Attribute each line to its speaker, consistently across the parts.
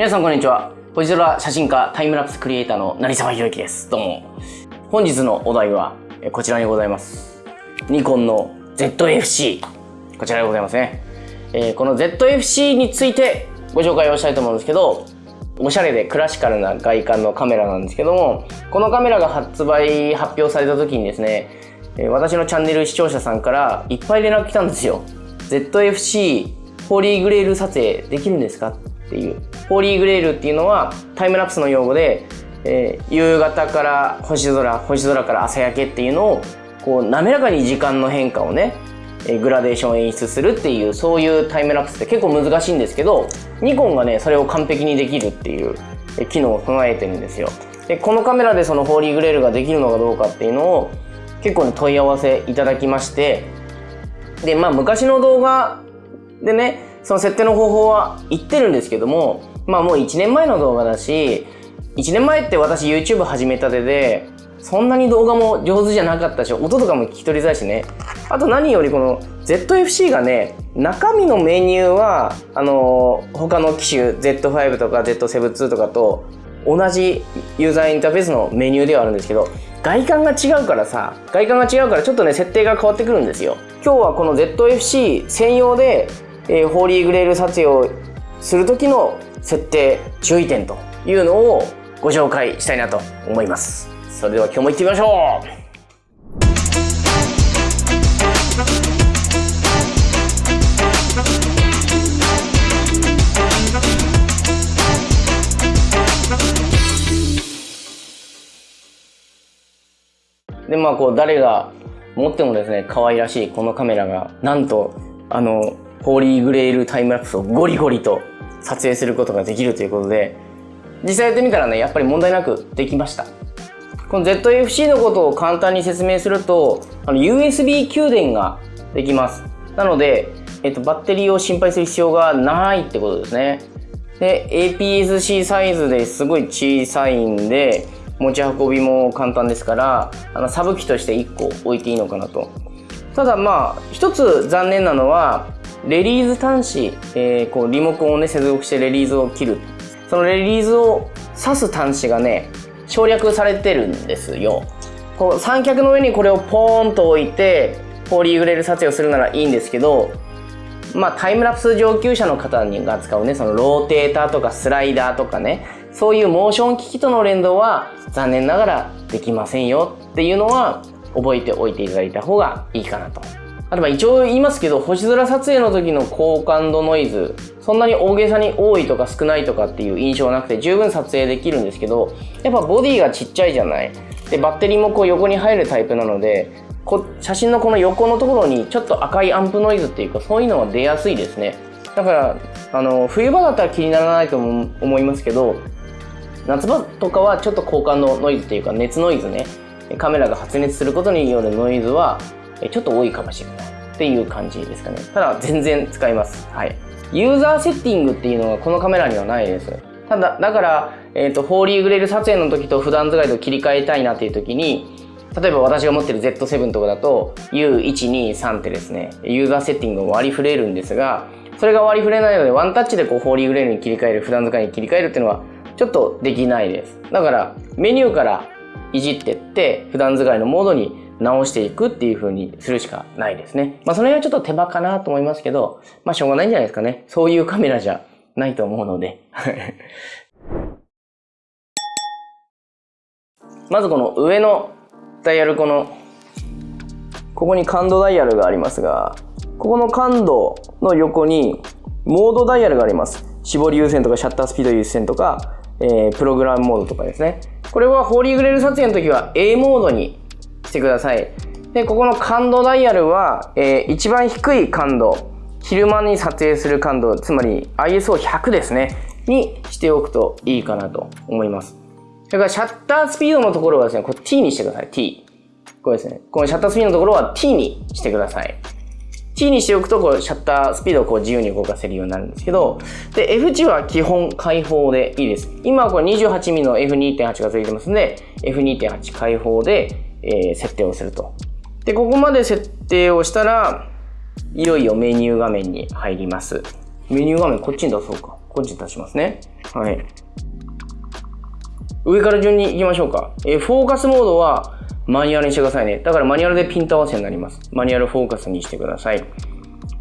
Speaker 1: 皆さんこんにちは。星空写真家タイムラプスクリエイターの成沢宏之です。どうも。本日のお題はこちらにございます。ニコンの ZFC。こちらでございますね。えー、この ZFC についてご紹介をしたいと思うんですけど、おしゃれでクラシカルな外観のカメラなんですけども、このカメラが発売、発表された時にですね、私のチャンネル視聴者さんからいっぱい連絡来たんですよ。ZFC ホーリーグレール撮影できるんですかっていう。ホーリーグレールっていうのはタイムラプスの用語で、えー、夕方から星空、星空から朝焼けっていうのをこう滑らかに時間の変化をね、えグラデーション演出するっていうそういうタイムラプスって結構難しいんですけどニコンがねそれを完璧にできるっていう機能を備えてるんですよでこのカメラでそのホーリーグレールができるのかどうかっていうのを結構ね問い合わせいただきましてでまあ昔の動画でねその設定の方法は言ってるんですけども、まあもう1年前の動画だし、1年前って私 YouTube 始めたてで、そんなに動画も上手じゃなかったし、音とかも聞き取りづらいしね。あと何よりこの ZFC がね、中身のメニューは、あのー、他の機種 Z5 とか Z7-2 とかと同じユーザーインターフェースのメニューではあるんですけど、外観が違うからさ、外観が違うからちょっとね、設定が変わってくるんですよ。今日はこの ZFC 専用でえー、ホーリーグレール撮影をする時の設定注意点というのをご紹介したいなと思います。それでは今日も行ってみましょう。でまあこう誰が持ってもですね可愛らしいこのカメラがなんとあのホーリーグレールタイムラプスをゴリゴリと撮影することができるということで、実際やってみたらね、やっぱり問題なくできました。この ZFC のことを簡単に説明すると、あの USB 給電ができます。なので、えっと、バッテリーを心配する必要がないってことですね。で、APS-C サイズですごい小さいんで、持ち運びも簡単ですから、あのサブ機として1個置いていいのかなと。ただまあ、一つ残念なのは、レリーズ端子、えー、こうリモコンをね接続してレリーズを切る。そのレリーズを挿す端子がね省略されてるんですよ。こう三脚の上にこれをポーンと置いてポリーグレール撮影をするならいいんですけどまあタイムラプス上級者の方が使うねそのローテーターとかスライダーとかねそういうモーション機器との連動は残念ながらできませんよっていうのは覚えておいていただいた方がいいかなと。あとは一応言いますけど、星空撮影の時の高感度ノイズ、そんなに大げさに多いとか少ないとかっていう印象はなくて十分撮影できるんですけど、やっぱボディがちっちゃいじゃないで、バッテリーもこう横に入るタイプなので、こ写真のこの横のところにちょっと赤いアンプノイズっていうかそういうのは出やすいですね。だから、あの、冬場だったら気にならないと思いますけど、夏場とかはちょっと高感度ノイズっていうか熱ノイズね、カメラが発熱することによるノイズはちょっと多いかもしれないっていう感じですかね。ただ全然使います。はい。ユーザーセッティングっていうのがこのカメラにはないです。ただ、だから、えっ、ー、と、ホーリーグレール撮影の時と普段使いと切り替えたいなっていう時に、例えば私が持ってる Z7 とかだと U123 ってですね、ユーザーセッティングを割り振れるんですが、それが割り振れないのでワンタッチでこうホーリーグレールに切り替える、普段使いに切り替えるっていうのはちょっとできないです。だからメニューからいじってって普段使いのモードに直していくっていう風にするしかないですね。まあその辺はちょっと手間かなと思いますけど、まあしょうがないんじゃないですかね。そういうカメラじゃないと思うので。まずこの上のダイヤルこの、ここに感度ダイヤルがありますが、ここの感度の横にモードダイヤルがあります。絞り優先とかシャッタースピード優先とか、えー、プログラムモードとかですね。これはホーリーグレール撮影の時は A モードにしてください。で、ここの感度ダイヤルは、えー、一番低い感度、昼間に撮影する感度、つまり ISO100 ですね、にしておくといいかなと思います。それからシャッタースピードのところはですね、これ T にしてください。T。これですね。このシャッタースピードのところは T にしてください。T にしておくと、こう、シャッタースピードをこう自由に動かせるようになるんですけど、で、F 値は基本開放でいいです。今はこれ 28mm の F2.8 が付いてますんで、F2.8 開放で、えー、設定をすると。で、ここまで設定をしたら、いよいよメニュー画面に入ります。メニュー画面こっちに出そうか。こっちに出しますね。はい。上から順に行きましょうか。えー、フォーカスモードはマニュアルにしてくださいね。だからマニュアルでピント合わせになります。マニュアルフォーカスにしてください。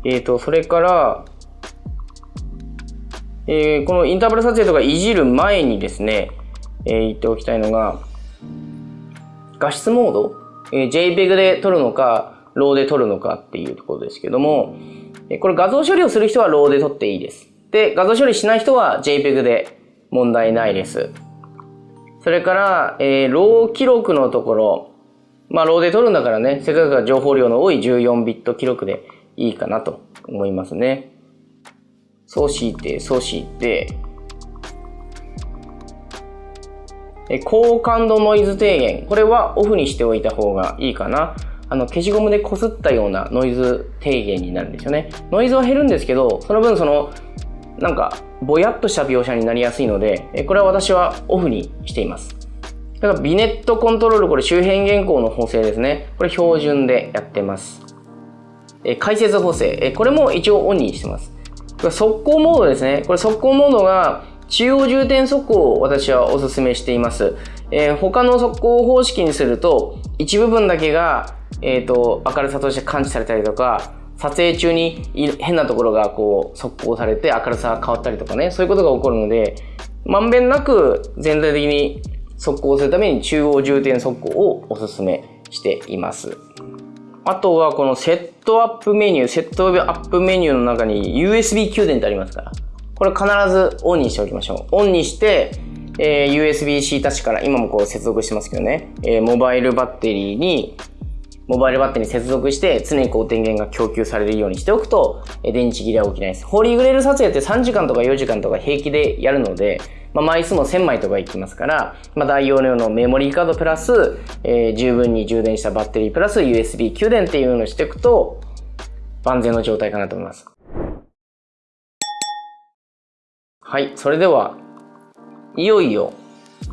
Speaker 1: えっ、ー、と、それから、えー、このインターバル撮影とかいじる前にですね、えー、言っておきたいのが、画質モード、えー、JPEG で撮るのか、ローで撮るのかっていうところですけども、えこれ画像処理をする人はローで撮っていいです。で、画像処理しない人は JPEG で問題ないです。それから、えー、ロー記録のところ、まあ、ローで撮るんだからね、せっかく情報量の多い14ビット記録でいいかなと思いますね。そうして、そうして、え高感度ノイズ低減。これはオフにしておいた方がいいかな。あの、消しゴムで擦ったようなノイズ低減になるんですよね。ノイズは減るんですけど、その分その、なんか、ぼやっとした描写になりやすいので、これは私はオフにしています。だからビネットコントロール、これ周辺原稿の補正ですね。これ標準でやってます。え解説補正、えこれも一応オンにしてます。速攻モードですね。これ速攻モードが中央重点速攻を私はお勧めしています。えー、他の速攻方式にすると、一部分だけが、えっ、ー、と、明るさとして感知されたりとか、撮影中に変なところがこう測光されて明るさが変わったりとかね、そういうことが起こるので、まんべんなく全体的に測光するために中央重点測光をお勧めしています。あとはこのセットアップメニュー、セットアップメニューの中に USB 給電ってありますから、これ必ずオンにしておきましょう。オンにして、えー、USB-C タッチから今もこう接続してますけどね、えー、モバイルバッテリーにモバイルバッテリーに接続して常にこう電源が供給されるようにしておくと、え電池切れは起きないです。ホーリーグレール撮影って3時間とか4時間とか平気でやるので、まあ、枚数も1000枚とかいきますから、まあ、大容量のメモリーカードプラス、えー、十分に充電したバッテリープラス USB 給電っていうのをしていくと、万全の状態かなと思います。はい、それでは、いよいよ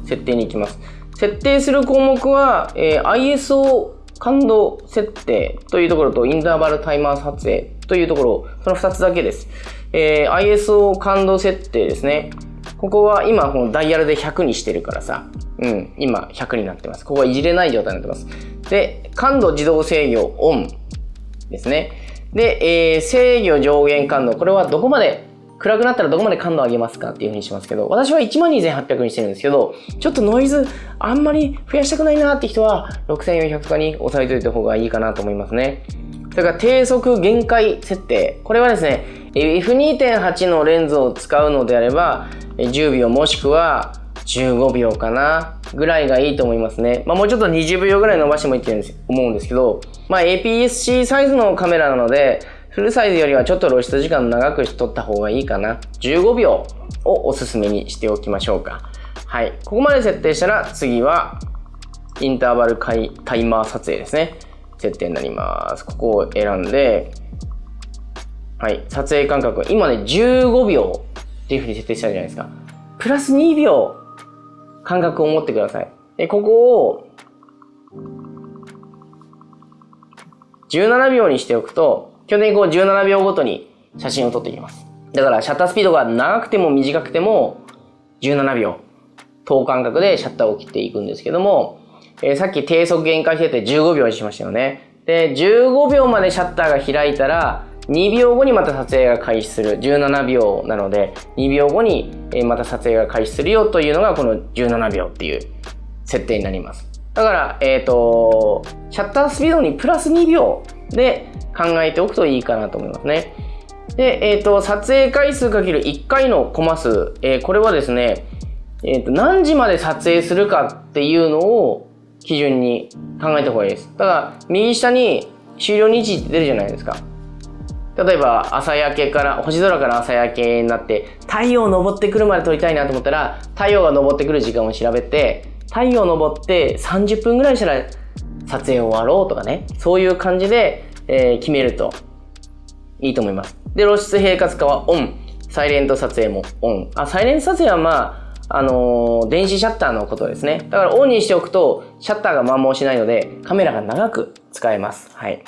Speaker 1: 設定に行きます。設定する項目は、えー、ISO 感度設定というところとインターバルタイマー撮影というところ、その2つだけです。えー、ISO 感度設定ですね。ここは今このダイヤルで100にしてるからさ、うん、今100になってます。ここはいじれない状態になってます。で、感度自動制御オンですね。で、えー、制御上限感度、これはどこまで暗くなったらどこまで感度上げますかっていうふうにしますけど、私は12,800にしてるんですけど、ちょっとノイズあんまり増やしたくないなって人は6400かに押さえといた方がいいかなと思いますね。それから低速限界設定。これはですね、F2.8 のレンズを使うのであれば、10秒もしくは15秒かなぐらいがいいと思いますね。まあもうちょっと20秒ぐらい伸ばしてもいいって思うんですけど、まあ APS-C サイズのカメラなので、フルサイズよりはちょっと露出時間長くしとった方がいいかな。15秒をおすすめにしておきましょうか。はい。ここまで設定したら次はインターバルタイマー撮影ですね。設定になります。ここを選んで、はい。撮影間隔。今ね、15秒っていうふうに設定したじゃないですか。プラス2秒間隔を持ってください。で、ここを17秒にしておくと、基本的にこう17秒ごとに写真を撮っていきます。だからシャッタースピードが長くても短くても17秒等間隔でシャッターを切っていくんですけども、えー、さっき低速限界設定15秒にしましたよね。で、15秒までシャッターが開いたら、2秒後にまた撮影が開始する。17秒なので、2秒後にまた撮影が開始するよというのがこの17秒っていう設定になります。だから、えっ、ー、と、シャッタースピードにプラス2秒で考えておくといいかなと思いますね。で、えっ、ー、と、撮影回数かける1回のコマ数、えー、これはですね、えっ、ー、と、何時まで撮影するかっていうのを基準に考えた方がいいです。ただ、右下に終了日時って出るじゃないですか。例えば、朝焼けから、星空から朝焼けになって、太陽昇ってくるまで撮りたいなと思ったら、太陽が昇ってくる時間を調べて、太陽昇って30分ぐらいしたら撮影を終わろうとかね、そういう感じで、えー、決めるといいと思います。で、露出平滑化はオン。サイレント撮影もオン。あ、サイレント撮影はまあ、あのー、電子シャッターのことですね。だからオンにしておくと、シャッターが摩耗しないので、カメラが長く使えます。はい。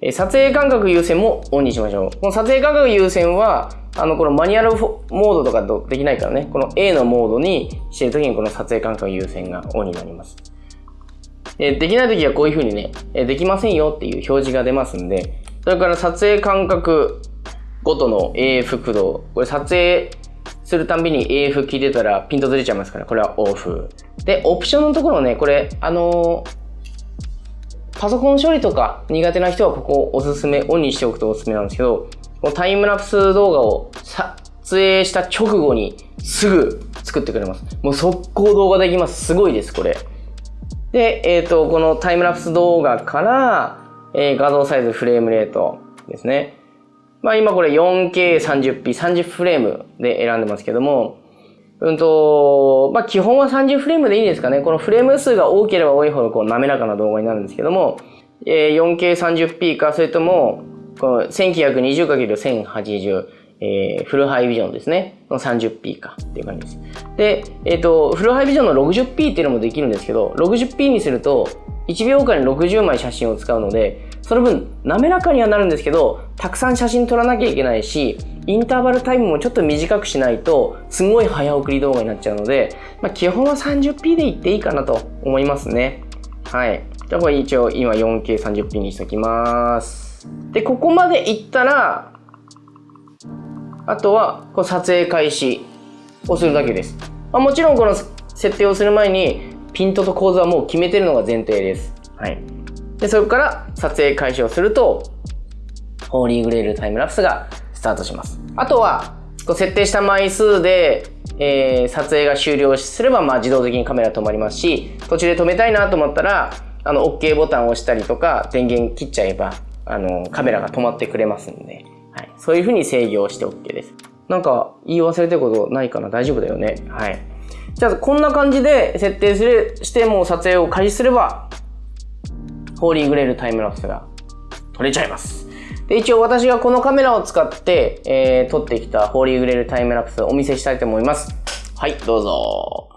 Speaker 1: え撮影間隔優先もオンにしましょう。この撮影間隔優先は、あの、このマニュアルモードとかできないからね、この A のモードにしてるときにこの撮影間隔優先がオンになります。えできないときはこういうふうにね、えできませんよっていう表示が出ますんで、それから撮影間隔ごとの AF 駆動。これ撮影するたびに AF 聞いてたらピントずれちゃいますから、これはオフ。で、オプションのところね、これ、あのーパソコン処理とか苦手な人はここおすすめ、オンにしておくとおすすめなんですけど、このタイムラプス動画を撮影した直後にすぐ作ってくれます。もう速攻動画できます。すごいです、これ。で、えっ、ー、と、このタイムラプス動画から、えー、画像サイズ、フレームレートですね。まあ今これ 4K30p、30フレームで選んでますけども、うんと、まあ、基本は30フレームでいいですかね。このフレーム数が多ければ多いほどこう滑らかな動画になるんですけども、えー、4K30p か、それとも、この 1920×1080、えー、フルハイビジョンですね。の 30p かっていう感じです。で、えっ、ー、と、フルハイビジョンの 60p っていうのもできるんですけど、60p にすると、1秒間に60枚写真を使うので、その分、滑らかにはなるんですけど、たくさん写真撮らなきゃいけないし、インターバルタイムもちょっと短くしないと、すごい早送り動画になっちゃうので、まあ、基本は 30p でいっていいかなと思いますね。はい。じゃあこれ一応今 4K30p にしときます。で、ここまでいったら、あとはこう撮影開始をするだけです。まあ、もちろんこの設定をする前にピントと構図はもう決めてるのが前提です。はい。で、そこから撮影開始をすると、ホーリーグレールタイムラプスがスタートします。あとは、こう設定した枚数で、えー、撮影が終了すれば、まあ、自動的にカメラ止まりますし、途中で止めたいなと思ったら、あの、OK ボタンを押したりとか、電源切っちゃえば、あの、カメラが止まってくれますんで、はい。そういう風に制御をして OK です。なんか、言い忘れてることないかな？大丈夫だよね。はい。じゃあ、こんな感じで設定する、しても撮影を開始すれば、ホーリーグレールタイムラプスが撮れちゃいます。で、一応私がこのカメラを使って、えー、撮ってきたホーリーグレールタイムラプスをお見せしたいと思います。はい、どうぞ。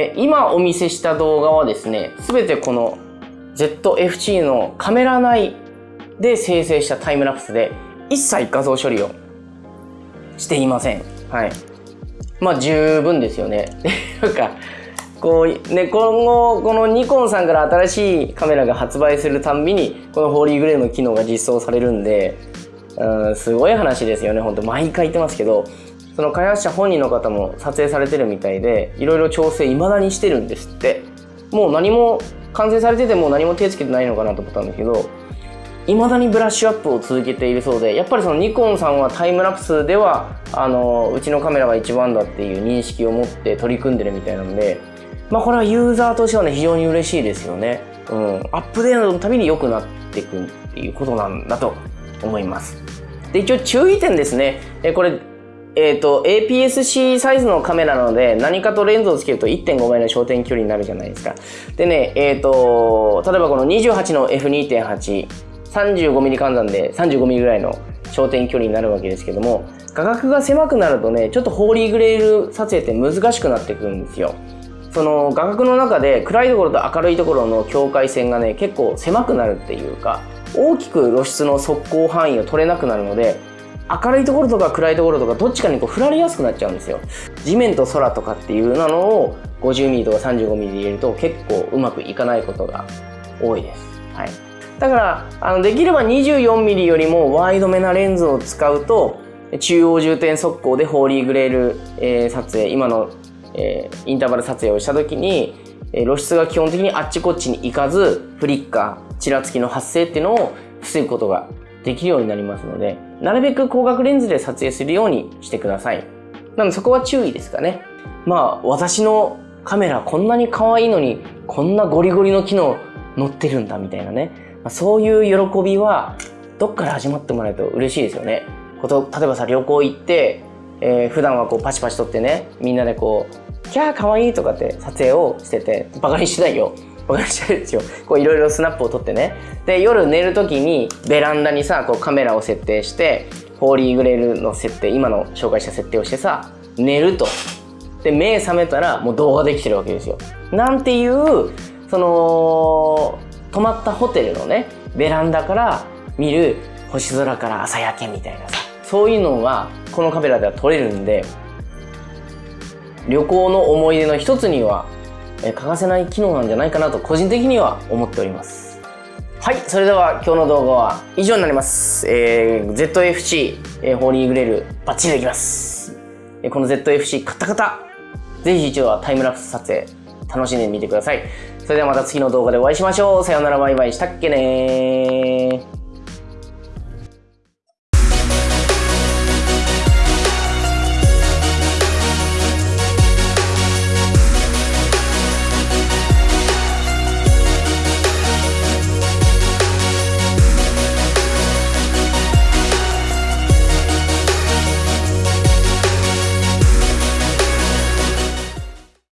Speaker 1: え今お見せした動画はですね、すべてこの ZFC のカメラ内で生成したタイムラプスで一切画像処理をしていません。はい。まあ十分ですよね。なんか、こう、ね、今後、このニコンさんから新しいカメラが発売するたんびに、このホーリーグレーの機能が実装されるんで、うん、すごい話ですよね。ほんと、毎回言ってますけど、その開発者本人の方も撮影されてるみたいでいろいろ調整未だにしてるんですって。もう何も完成されてても何も手つけてないのかなと思ったんだけど未だにブラッシュアップを続けているそうでやっぱりそのニコンさんはタイムラプスではあのうちのカメラが一番だっていう認識を持って取り組んでるみたいなのでまあこれはユーザーとしてはね非常に嬉しいですよね。うん。アップデートのたびに良くなっていくっていうことなんだと思います。で一応注意点ですね。えこれえっ、と、APS-C サイズのカメラなので、何かとレンズをつけると1.5倍の焦点距離になるじゃないですか。でね、えっ、と、例えばこの28の F2.8、35mm 換算で 35mm ぐらいの焦点距離になるわけですけども、画角が狭くなるとね、ちょっとホーリーグレール撮影って難しくなってくるんですよ。その画角の中で暗いところと明るいところの境界線がね、結構狭くなるっていうか、大きく露出の速攻範囲を取れなくなるので、明るいところとか暗いところとかどっちかにこう振られやすくなっちゃうんですよ。地面と空とかっていうなのを 50mm とか 35mm で入れると結構うまくいかないことが多いです。はい。だから、あの、できれば 24mm よりもワイドめなレンズを使うと、中央重点速攻でホーリーグレール、えー、撮影、今の、えー、インターバル撮影をした時に、えー、露出が基本的にあっちこっちに行かず、フリッカー、ちらつきの発生っていうのを防ぐことができるようになりますので、なるべく光学レンズで撮影するようにしてください。なのでそこは注意ですかね。まあ、私のカメラこんなに可愛いのに、こんなゴリゴリの機能乗ってるんだみたいなね。ま、そういう喜びは、どっから始まってもらえると嬉しいですよね。こと例えばさ、旅行行って、えー、普段はこうパチパチ撮ってね、みんなでこう、キャー可愛いとかって撮影をしてて、バカにしてないよ。バカにしてるんですよ。こういろいろスナップを撮ってね。で、夜寝る時にベランダにさ、こうカメラを設定して、ホーリーグレールの設定、今の紹介した設定をしてさ、寝ると。で、目覚めたらもう動画できてるわけですよ。なんていう、その、泊まったホテルのね、ベランダから見る星空から朝焼けみたいなさ、そういうのがこのカメラでは撮れるんで、旅行の思い出の一つには欠かせない機能なんじゃないかなと個人的には思っております。はい、それでは今日の動画は以上になります。えー、ZFC、えー、ホーリーグレールバッチリできます。えー、この ZFC 買った方、ぜひ一度はタイムラプス撮影楽しんでみてください。それではまた次の動画でお会いしましょう。さようならバイバイしたっけね